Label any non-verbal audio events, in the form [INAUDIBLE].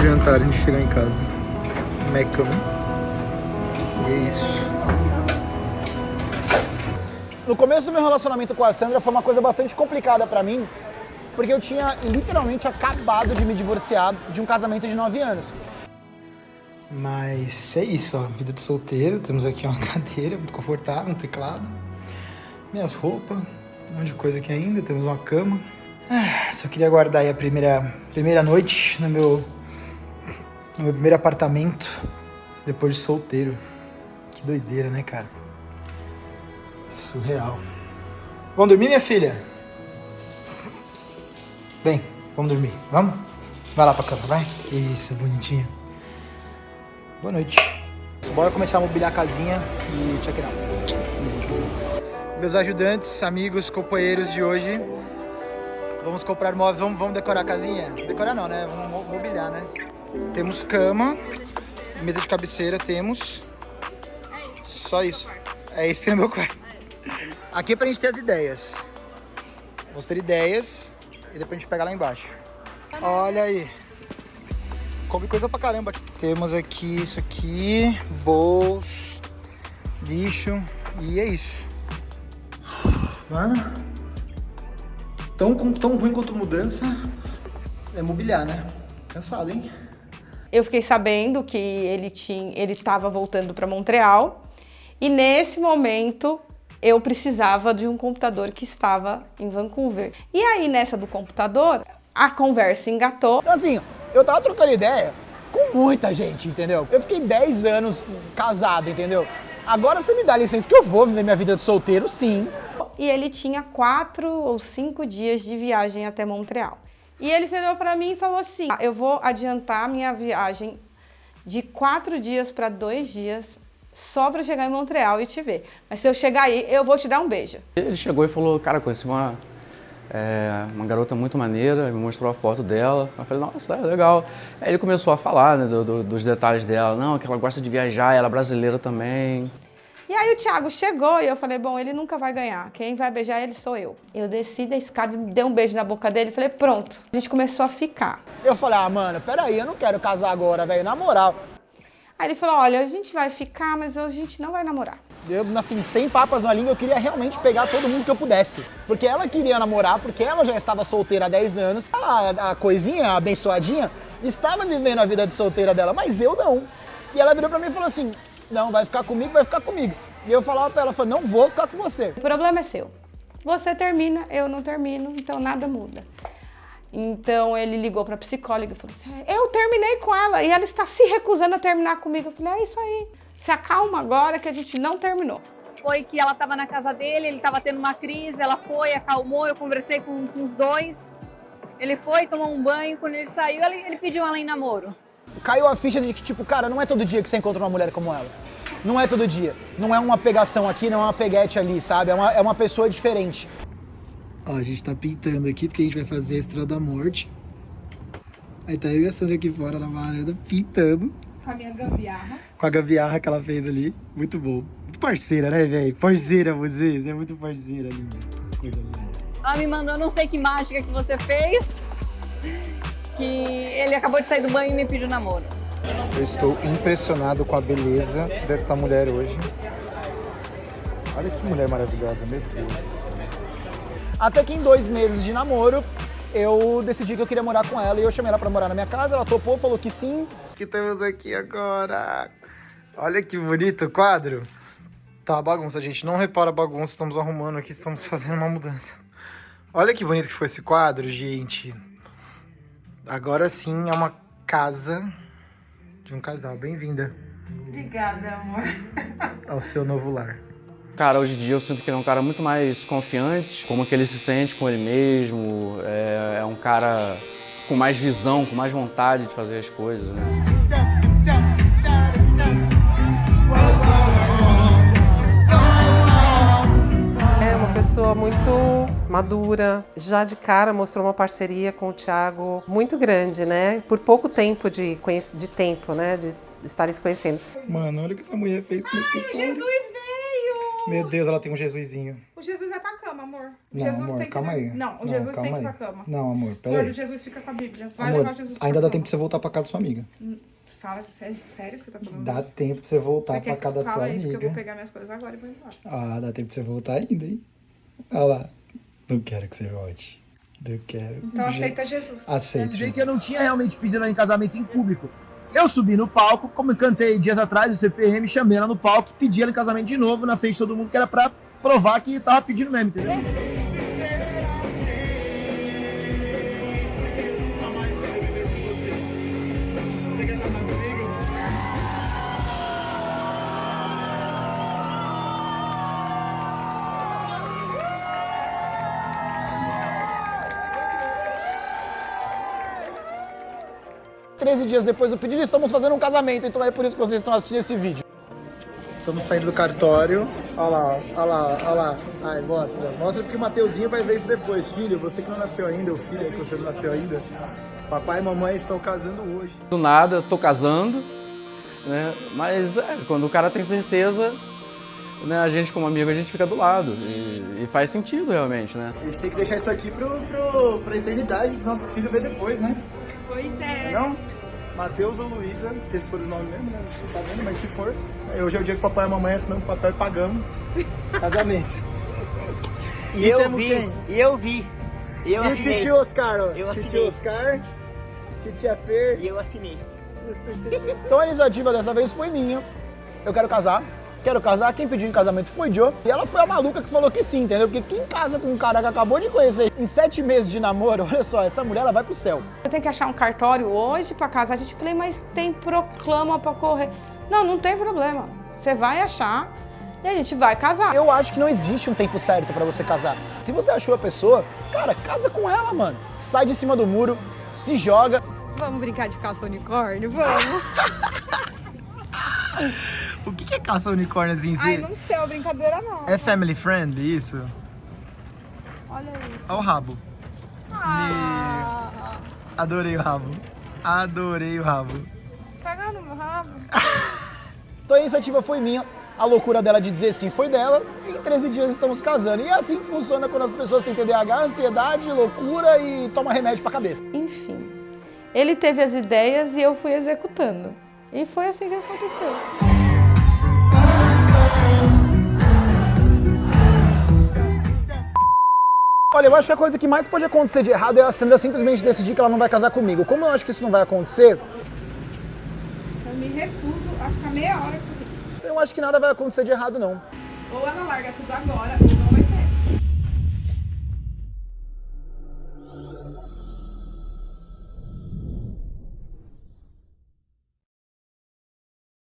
jantar antes de chegar em casa. Mecão. E é isso. No começo do meu relacionamento com a Sandra foi uma coisa bastante complicada pra mim, porque eu tinha literalmente acabado de me divorciar de um casamento de 9 anos. Mas é isso, ó, vida de solteiro. Temos aqui uma [LAUGHS] cadeira muito confortável, um teclado, minhas roupas, um monte de coisa aqui ainda. Temos uma cama. Ah, só queria aguardar aí a primeira, primeira noite no meu, no meu primeiro apartamento depois de solteiro. Que doideira, né, cara? Surreal. Vamos dormir, minha filha? Vem, vamos dormir. Vamos? Vai lá pra cama, vai. Isso, bonitinho. Boa noite. Bora começar a mobiliar a casinha e check it out. Meus ajudantes, amigos, companheiros de hoje. Vamos comprar móveis, vamos, vamos decorar a casinha? Decorar não, né? Vamos mobiliar, né? Temos cama, mesa de cabeceira, temos. Só isso. É isso que tem no meu quarto. Aqui é pra gente ter as ideias. Vamos ter ideias e depois a gente pega lá embaixo. Olha aí. Come coisa pra caramba. Temos aqui isso aqui, bolso, lixo e é isso. Mano, tão, tão ruim quanto mudança é mobiliar, né? Cansado, hein? Eu fiquei sabendo que ele tinha, ele estava voltando para Montreal e nesse momento eu precisava de um computador que estava em Vancouver. E aí, nessa do computador, a conversa engatou. Então, assim, eu tava trocando ideia com muita gente, entendeu? Eu fiquei 10 anos casado, entendeu? Agora você me dá licença que eu vou viver minha vida de solteiro, sim. E ele tinha quatro ou cinco dias de viagem até Montreal. E ele virou para mim e falou assim, eu vou adiantar minha viagem de quatro dias para dois dias só para chegar em Montreal e te ver. Mas se eu chegar aí, eu vou te dar um beijo. Ele chegou e falou, cara, conheci uma, é, uma garota muito maneira, me mostrou a foto dela. Eu falei, nossa, é legal. Aí ele começou a falar né, do, do, dos detalhes dela. Não, que ela gosta de viajar, ela é brasileira também. E aí o Thiago chegou e eu falei, bom, ele nunca vai ganhar. Quem vai beijar ele sou eu. Eu desci da escada dei um beijo na boca dele e falei, pronto. A gente começou a ficar. Eu falei, ah, mano, peraí, eu não quero casar agora, velho, na moral. Aí ele falou, olha, a gente vai ficar, mas a gente não vai namorar. Eu, assim, sem papas na língua, eu queria realmente pegar todo mundo que eu pudesse. Porque ela queria namorar, porque ela já estava solteira há 10 anos. A, a coisinha, a abençoadinha, estava vivendo a vida de solteira dela, mas eu não. E ela virou pra mim e falou assim, não, vai ficar comigo, vai ficar comigo. E eu falava pra ela, falei, não vou ficar com você. O problema é seu. Você termina, eu não termino, então nada muda. Então ele ligou para a psicóloga e falou assim, eu terminei com ela e ela está se recusando a terminar comigo. Eu falei, é isso aí, se acalma agora que a gente não terminou. Foi que ela estava na casa dele, ele estava tendo uma crise, ela foi, acalmou, eu conversei com, com, os dois. Ele foi, tomou um banho, quando ele saiu, ele, ele pediu ela em namoro. Caiu a ficha de que, tipo, cara, não é todo dia que você encontra uma mulher como ela. Não é todo dia. Não é uma pegação aqui, não é uma peguete ali, sabe? É uma, é uma pessoa diferente. Ó, a gente tá pintando aqui porque a gente vai fazer a Estrela da Morte. Aí tá eu e a Sandra aqui fora na varanda pintando. Com a minha gambiarra. Com a gambiarra que ela fez ali. Muito bom. Muito parceira, né, velho? Parceira vocês. É muito parceira, linda. Coisa linda. Ela me mandou não sei que mágica que você fez. Que ele acabou de sair do banho e me pediu namoro. Eu estou impressionado com a beleza desta mulher hoje. Olha que mulher maravilhosa, meu Deus. Até que em dois meses de namoro, eu decidi que eu queria morar com ela e eu chamei ela pra morar na minha casa, ela topou, falou que sim. O que temos aqui agora? Olha que bonito o quadro. Tá uma bagunça, gente. Não repara a bagunça, estamos arrumando aqui, estamos [LAUGHS] fazendo uma mudança. Olha que bonito que foi esse quadro, gente. Agora sim é uma casa de um casal. Bem-vinda. Obrigada, amor. [LAUGHS] Ao seu novo lar. Cara, hoje em dia eu sinto que ele é um cara muito mais confiante, como que ele se sente com ele mesmo, é, é um cara com mais visão, com mais vontade de fazer as coisas, né? Muito madura, já de cara mostrou uma parceria com o Thiago muito grande, né? Por pouco tempo de, de tempo, né? De estarem se conhecendo. Mano, olha o que essa mulher fez com esse Jesus veio! Meu Deus, ela tem um Jesusinho. O Jesus é pra cama, amor. O Não, Jesus amor, tem que calma aí. Não, o Jesus calma tem que ir pra cama. Não, amor, pera Gordo, aí. Jesus fica com a Bíblia. Vai Amor, levar Jesus pra ainda dá cama. tempo de você voltar pra casa da sua amiga. Fala, é sério que você tá falando Dá isso? tempo de você voltar Você pra que da tua fala isso que eu vou amiga. pegar minhas coisas agora e vou embora. Ah, dá tempo de você voltar ainda, hein? Olha lá. Não quero que você volte. Não quero. Então aceita Jesus. Aceito. dizer que eu não tinha realmente pedido ela em casamento em público. Eu subi no palco, como eu cantei dias atrás, o CPM, chamei ela no palco, pedi ela em casamento de novo na frente de todo mundo, que era pra provar que tava pedindo mesmo, entendeu? Treze dias depois do pedido, estamos fazendo um casamento, então é por isso que vocês estão assistindo esse vídeo. Estamos saindo do cartório. Olha lá, olha lá, olha lá. Ai, mostra. Mostra porque o Mateuzinho vai ver isso depois. Filho, você que não nasceu ainda, o filho que você não nasceu ainda. Papai e mamãe estão casando hoje. Do nada, tô casando, né? Mas é, quando o cara tem certeza, né, a gente como amigo, a gente fica do lado. E, e faz sentido realmente, né? A gente tem que deixar isso aqui pro, pro, pra eternidade, pro nosso filho ver depois, né? É. Não? Matheus ou Luísa, se esse for o nome mesmo, né? Não tá vendo, mas se for, hoje é o dia que o papai e a mamãe assinam o papel e pagamos casamento. E eu temos vi, quem? e eu vi. E eu E o tio Oscar, ó. Eu assinei. Oscar, titia Fer. E eu assinei. Então a iniciativa dessa vez foi minha. Eu quero casar. Quero casar. Quem pediu em casamento foi Joe. E ela foi a maluca que falou que sim, entendeu? Porque quem casa com um cara que acabou de conhecer em sete meses de namoro, [LAUGHS] olha só, essa mulher ela vai pro céu. Eu tenho que achar um cartório hoje pra casar. A gente falei, mas tem proclama pra correr. Não, não tem problema. Você vai achar e a gente vai casar. Eu acho que não existe um tempo certo pra você casar. Se você achou a pessoa, cara, casa com ela, mano. Sai de cima do muro, se joga. Vamos brincar de caça unicórnio? Vamos. [LAUGHS] O que que é caça unicórnio assim? Ai, não sei, é uma brincadeira não. É family friend, isso? Olha isso. Olha o rabo. Ah, Adorei o rabo. Adorei o rabo. pega no meu rabo. [LAUGHS] Então a iniciativa foi minha, a loucura dela de dizer sim foi dela, e em 13 dias estamos casando. E é assim que funciona quando as pessoas têm TDAH, ansiedade, loucura e toma remédio pra cabeça. Enfim, ele teve as ideias e eu fui executando. E foi assim que aconteceu. Olha, eu acho que a coisa que mais pode acontecer de errado é a Sandra simplesmente decidir que ela não vai casar comigo. Como eu acho que isso não vai acontecer, Eu me recuso a ficar meia hora com isso aqui. eu acho que nada vai acontecer de errado, não. Ou ela larga tudo agora, ou não vai ser.